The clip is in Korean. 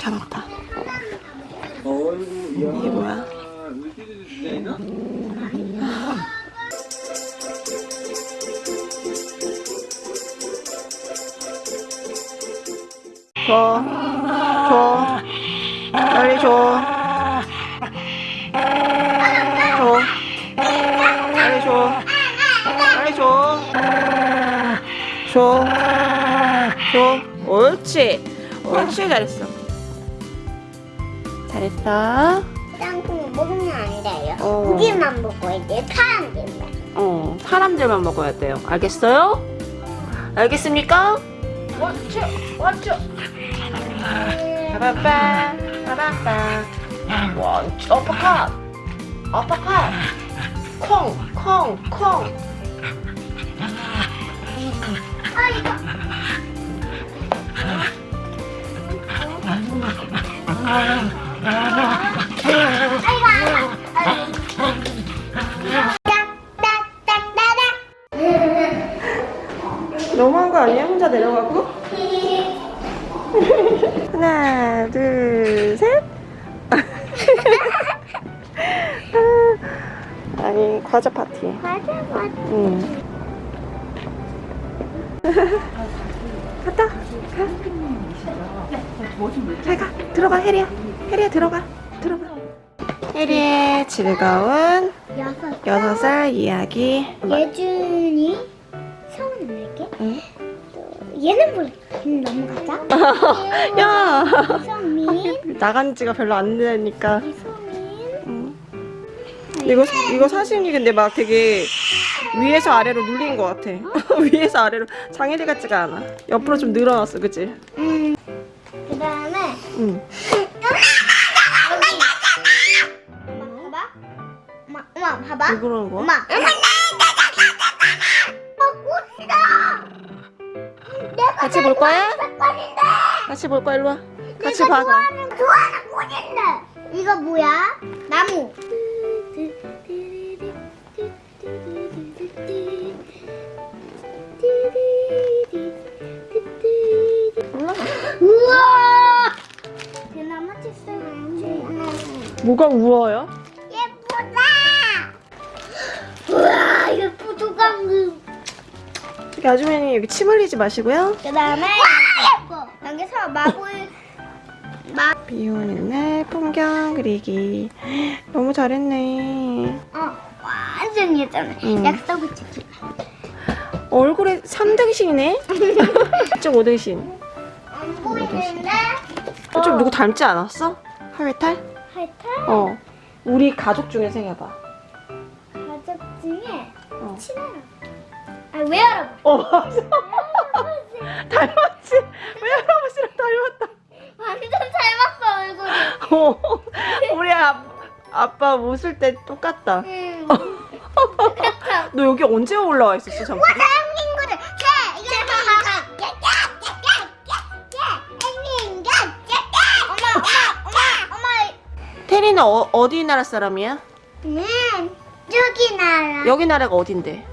잡았다. 이게 뭐야? 줘, 줘, 빨리 줘. 줘, 빨리 줘, 빨리 줘, 줘, 줘. 옳지, 옳지 잘했어. 잘했어. 땅콩 먹으면 안 돼요. 어. 고기만 먹어야 돼요. 사람들만. 어, 사람들만 먹어야 돼요. 알겠어요? 알겠습니까? 원쭈, 원쭈. 빠바빠, 빠바빠. 원쭈, 어퍼컷. 어퍼컷. 콩, 콩, 콩. 너무한 거 아니야? 혼자 내려가고? 하나, 둘, 셋. 아니, 과자 파티. 맞아, 맞아. 응. 갔다. 가. 잘 가. 들어가, 혜리야. 혜리야, 들어가. 들어가. 혜리의 즐거운 여섯. 여섯 살 이야기. 예준이 성은 낼게. 응? 얘는 몰라. 얘는 넘어가자. 야! 이성민. 나간 지가 별로 안 되니까. 이성민. 응. 이거, 이거 사진이 근데 막 되게 위에서 아래로 눌린 것 같아. 위에서 아래로 장애리 같지가 않아. 옆으로 좀 늘어났어, 그치? 음. 그 다음에 응. 엄마 봐봐. 엄마, 엄마 봐봐. 왜 그러는 거야? 엄마. 내가 같이 볼 거야? 같이 볼 거야, 일로 와. 같이 내가 봐. 좋아하는 좋아하는 꽃인데. 이거 뭐야? 나무. 뭐가 우워요? 예쁘다. 우와 예쁘다 그. 저기 아주머니 여기 침 흘리지 마시고요. 그 다음에 예뻐. 여기서 마블 마. 비 오는 날 풍경 그리기. 너무 잘했네. 어 완전 예잖아. 응. 약속을 지키. 얼굴에 3등신이네? 이쪽 5등신. 안 보이는데. 좀 누구 닮지 않았어? 하회탈? 하여튼 어. 우리 가족 중에 생겨봐. 가족 중에 어. 친해요. 아 외할아버지. 어, 맞아. 닮았지? 외할아버지랑 닮았다. 완전 닮았어 얼굴이. 어. 우리 아, 아빠 웃을 때 똑같다. 응. 너 여기 언제 올라와 있었어, 잠깐? 테리는 어, 어디 나라 사람이야? 음 저기 나라 여기 나라가 어딘데?